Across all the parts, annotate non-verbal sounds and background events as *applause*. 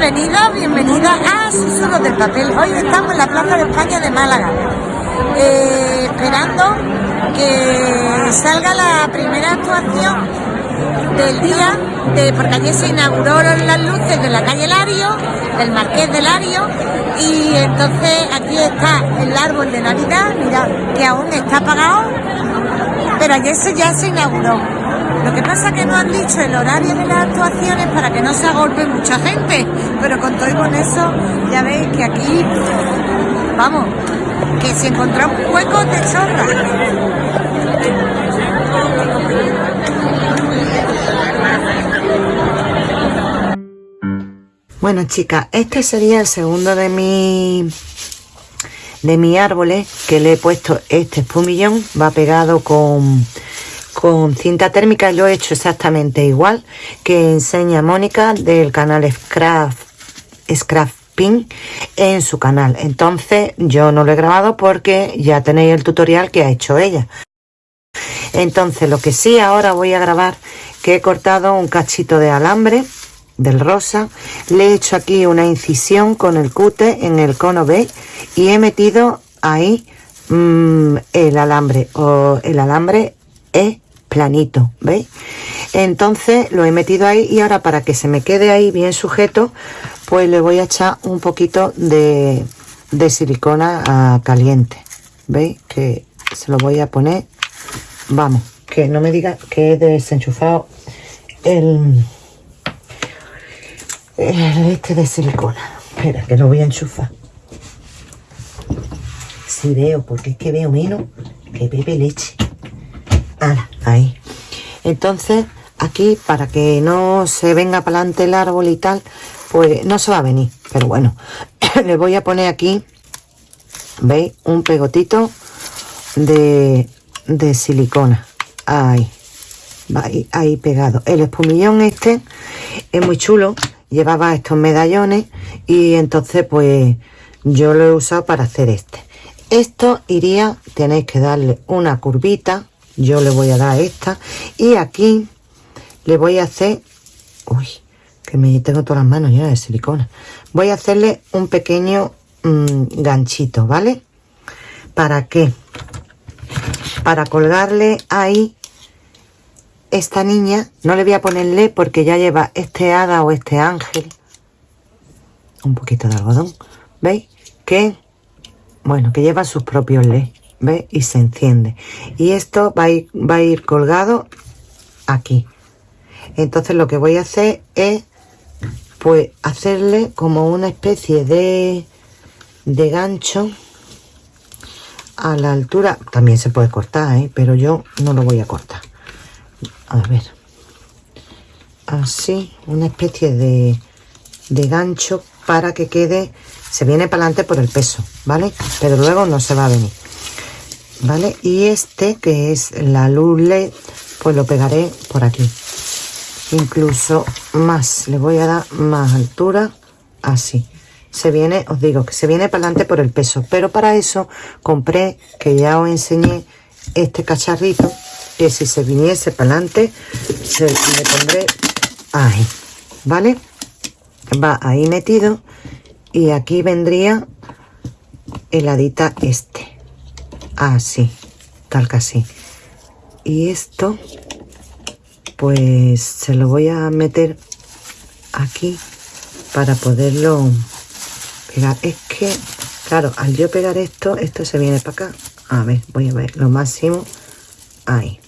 Bienvenidos, bienvenidos a Susurros del Papel. Hoy estamos en la Plaza de España de Málaga, eh, esperando que salga la primera actuación del día, porque ayer se inauguraron las luces de la calle Lario, del Marqués de Lario, y entonces aquí está el árbol de Navidad, mira, que aún está apagado, pero ayer se, ya se inauguró. Lo que pasa es que no han dicho el horario de las actuaciones para que no se agolpe mucha gente, pero con todo y con eso ya veis que aquí, vamos, que si encontramos huecos de chorra. Bueno chicas, este sería el segundo de mi de mis árboles que le he puesto este espumillón, va pegado con con cinta térmica lo he hecho exactamente igual que enseña Mónica del canal Scrap, Scrapping en su canal. Entonces yo no lo he grabado porque ya tenéis el tutorial que ha hecho ella. Entonces lo que sí ahora voy a grabar que he cortado un cachito de alambre del rosa. Le he hecho aquí una incisión con el cute en el cono B y he metido ahí mm, el alambre o el alambre es planito, ¿veis? Entonces lo he metido ahí y ahora para que se me quede ahí bien sujeto, pues le voy a echar un poquito de, silicona caliente, ¿veis? Que se lo voy a poner, vamos, que no me diga que he desenchufado el, este de silicona. Espera, que lo voy a enchufar. Si veo, porque es que veo menos que bebe leche ahí. Entonces, aquí, para que no se venga para adelante el árbol y tal, pues no se va a venir. Pero bueno, *coughs* le voy a poner aquí, ¿veis? Un pegotito de, de silicona. Ahí. Ahí, ahí pegado. El espumillón este es muy chulo. Llevaba estos medallones y entonces pues yo lo he usado para hacer este. Esto iría, tenéis que darle una curvita yo le voy a dar esta y aquí le voy a hacer uy que me tengo todas las manos ya de silicona. Voy a hacerle un pequeño mm, ganchito vale para qué para colgarle ahí esta niña no le voy a ponerle porque ya lleva este hada o este ángel un poquito de algodón veis que bueno que lleva sus propios le ¿Ve? Y se enciende. Y esto va a, ir, va a ir colgado aquí. Entonces lo que voy a hacer es pues hacerle como una especie de, de gancho a la altura. También se puede cortar, ¿eh? pero yo no lo voy a cortar. A ver. Así, una especie de, de gancho para que quede, se viene para adelante por el peso, ¿vale? Pero luego no se va a venir. ¿vale? Y este, que es la luz LED, pues lo pegaré por aquí. Incluso más, le voy a dar más altura, así. Se viene, os digo, que se viene para adelante por el peso. Pero para eso compré, que ya os enseñé, este cacharrito, que si se viniese para adelante, se le pondré ahí, ¿vale? Va ahí metido y aquí vendría el adita este así, tal que así. Y esto, pues se lo voy a meter aquí para poderlo pegar. Es que, claro, al yo pegar esto, esto se viene para acá. A ver, voy a ver lo máximo. Ahí.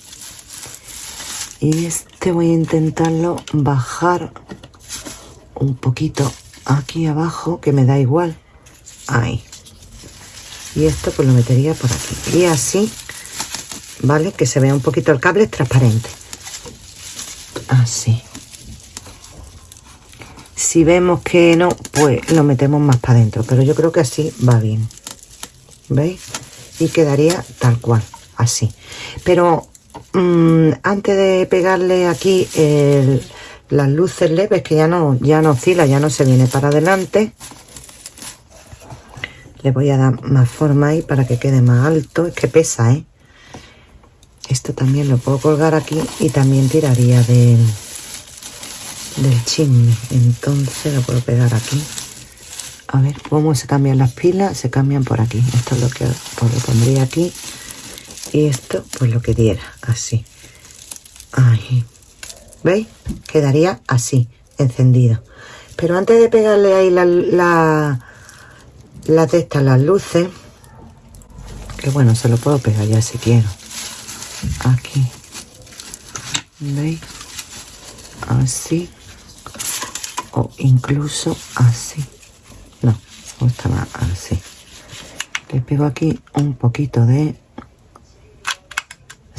Y este voy a intentarlo bajar un poquito aquí abajo, que me da igual. Ahí. Y esto pues lo metería por aquí. Y así vale que se vea un poquito el cable transparente. Así. Si vemos que no pues lo metemos más para adentro. Pero yo creo que así va bien. Veis y quedaría tal cual así. Pero mm, antes de pegarle aquí las luces leves que ya no ya no oscila ya no se viene para adelante le voy a dar más forma ahí para que quede más alto. Es que pesa, ¿eh? Esto también lo puedo colgar aquí y también tiraría de, del chisme. Entonces lo puedo pegar aquí. A ver cómo se cambian las pilas. Se cambian por aquí. Esto es lo que pues lo pondría aquí. Y esto, pues lo que diera. Así. Ahí. ¿Veis? Quedaría así, encendido. Pero antes de pegarle ahí la, la, la de estas, las luces, que bueno, se lo puedo pegar ya si quiero. Aquí. ¿Veis? Así. O incluso así. No, más así. Le pego aquí un poquito de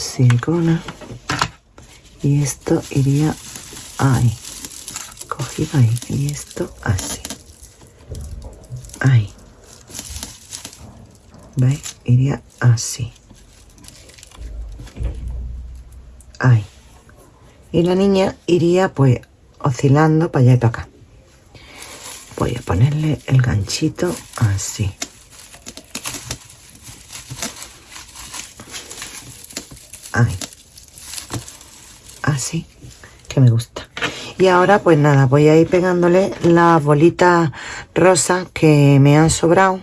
silicona. Y esto iría ahí. Cogido ahí. Y esto así. Ahí. ¿Veis? Iría así. Ahí. Y la niña iría pues oscilando para allá y para acá. Voy a ponerle el ganchito así. Ahí. Así. Que me gusta. Y ahora pues nada, voy a ir pegándole las bolitas rosas que me han sobrado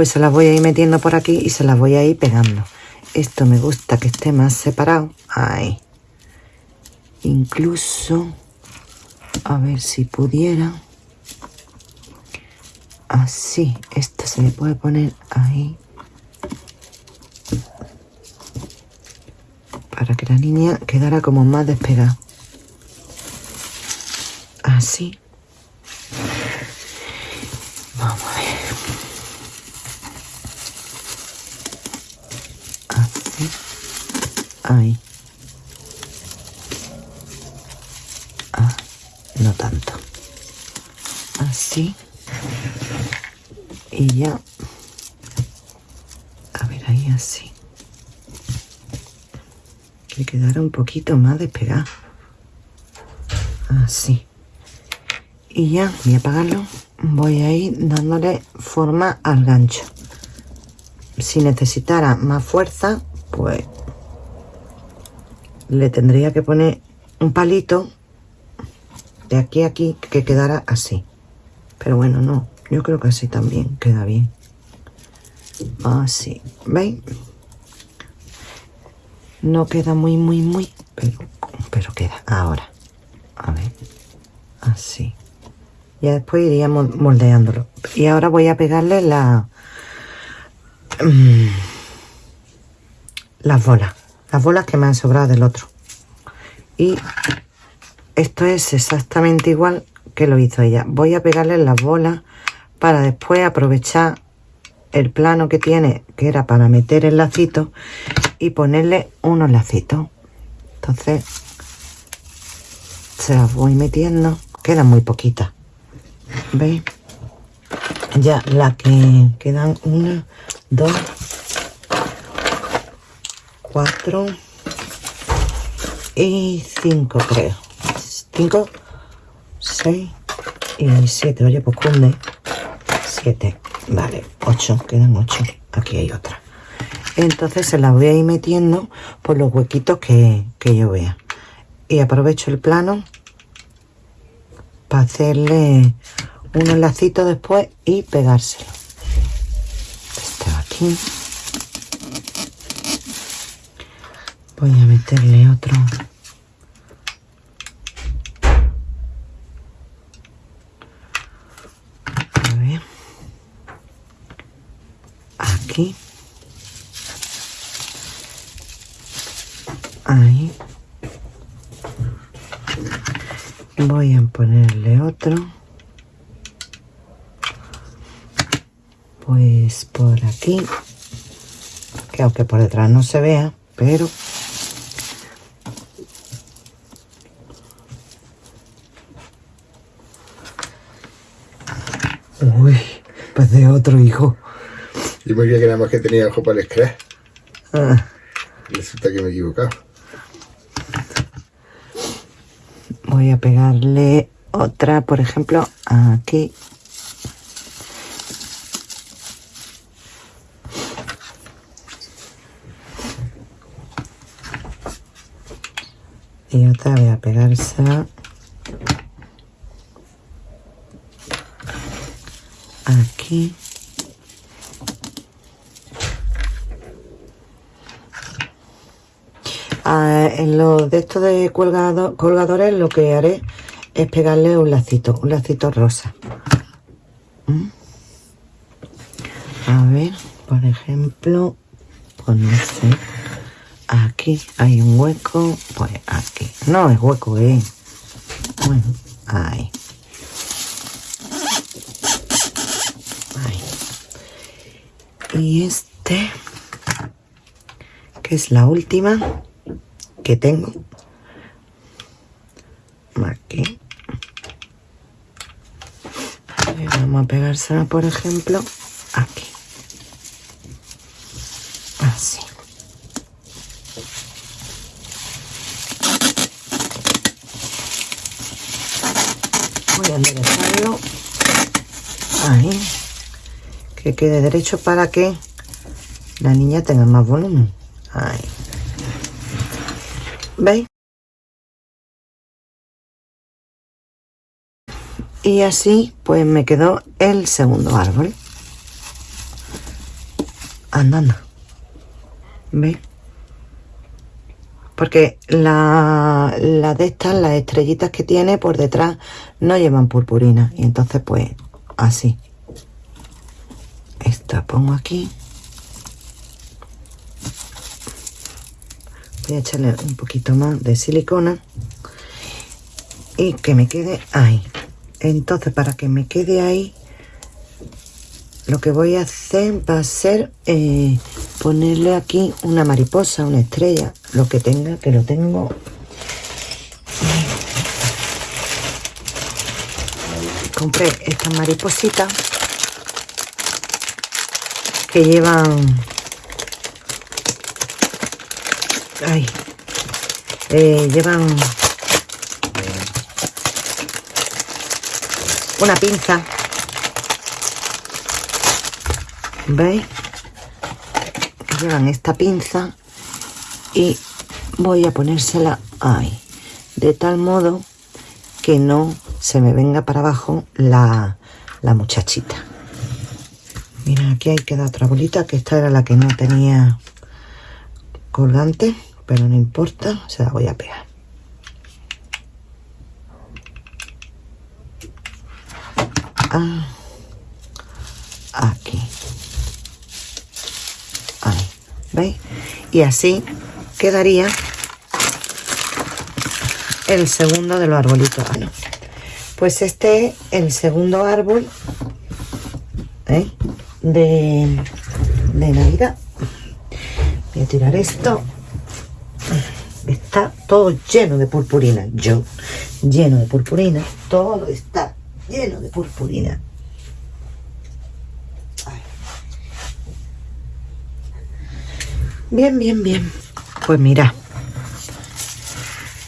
pues se las voy a ir metiendo por aquí y se las voy a ir pegando. Esto me gusta que esté más separado. Ahí. Incluso, a ver si pudiera. Así, esto se le puede poner ahí. La niña quedara como más despegada. Así. Vamos a ver. Ahí. Ah, no tanto. Así. Y ya. A ver, ahí así. Que quedara un poquito más despegado. Así. Y ya, voy a apagarlo. Voy a ir dándole forma al gancho. Si necesitara más fuerza, pues le tendría que poner un palito de aquí a aquí que quedara así. Pero bueno, no. Yo creo que así también queda bien. Así. ¿Veis? No queda muy, muy, muy, pero, queda. Ahora. A ver. Así. Ya después iríamos moldeándolo. Y ahora voy a pegarle la... Mm, las bolas las bolas que me han sobrado del otro y esto es exactamente igual que lo hizo ella voy a pegarle las bolas para después aprovechar el plano que tiene que era para meter el lacito y ponerle unos lacitos entonces se las voy metiendo. Quedan muy poquitas veis ya la que quedan una dos 4 y 5 creo. 5 6 y 7 oye pues cunde. 7 vale 8 quedan 8 aquí hay otra entonces se las voy a ir metiendo por los huequitos que, que yo vea. Y aprovecho el plano para hacerle unos lacitos después y pegárselo. Este aquí. Voy a meterle otro a ver aquí ahí voy a ponerle otro pues por aquí que aunque por detrás no se vea pero Uy, pues de otro hijo. Yo me creía que nada más que tenía ojo para el scratch. Ah, Resulta que me he equivocado. voy a pegarle otra, por ejemplo, aquí. Y otra voy a pegar esa. Aquí. Ah, en los de estos de colgadores lo que haré es pegarle un lacito un lacito rosa. ¿Mm? a ver por ejemplo pues aquí hay un hueco pues aquí. No es hueco eh. Bueno ahí. Y este que es la última que tengo. Aquí vamos a pegársela por ejemplo aquí. Así. Voy a enderezarlo. Ahí. Que quede derecho para que la niña tenga más volumen. Ahí ¿veis? y así pues me quedó el segundo árbol. Andando. ¿veis? porque la, la de estas, las estrellitas que tiene por detrás no llevan purpurina. Y entonces pues así. Esta pongo aquí voy a echarle un poquito más de silicona y que me quede ahí entonces para que me quede ahí lo que voy a hacer va a ser eh, ponerle aquí una mariposa, una estrella, lo que tenga, que lo tengo. Compré estas maripositas que llevan... Ay, eh, llevan una pinza. ¿veis? llevan esta pinza y voy a ponérsela ahí. De tal modo que no se me venga para abajo la, la muchachita. Mira aquí hay queda otra bolita que esta era la que no tenía colgante pero no importa se la voy a pegar. Ah, aquí. Ahí veis y así quedaría el segundo de los arbolitos. Ah, pues este es el segundo árbol ¿eh? de, de navidad. Voy a tirar esto está todo lleno de purpurina yo lleno de purpurina todo está lleno de purpurina. Bien, bien, bien. Pues mira.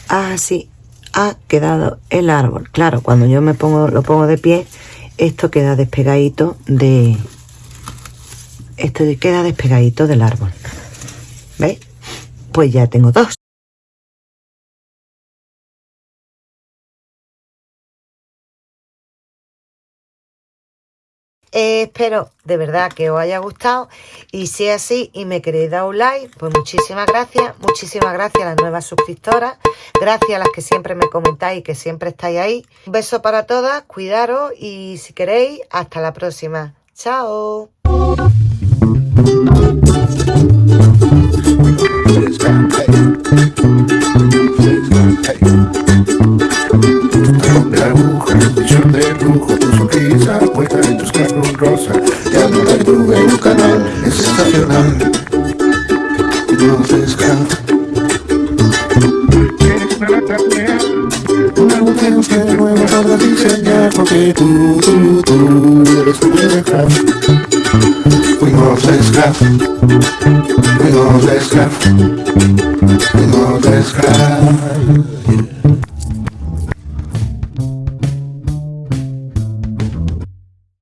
Así ha quedado el árbol. Claro, cuando yo me pongo, lo pongo de pie, esto queda despegadito de... Esto queda despegadito del árbol. ¿Veis? Pues ya tengo dos. Eh, espero de verdad que os haya gustado y si es así y me queréis dar un like, pues muchísimas gracias, muchísimas gracias a las nuevas suscriptoras, gracias a las que siempre me comentáis y que siempre estáis ahí. Un beso para todas, cuidaros y si queréis, hasta la próxima. Chao. short de Ya no te tuve un canal, es estacional. No te escapa. Eres una lata una mujer que nueva para diseñar, porque tú, tú, tú eres tu primer Fuimos de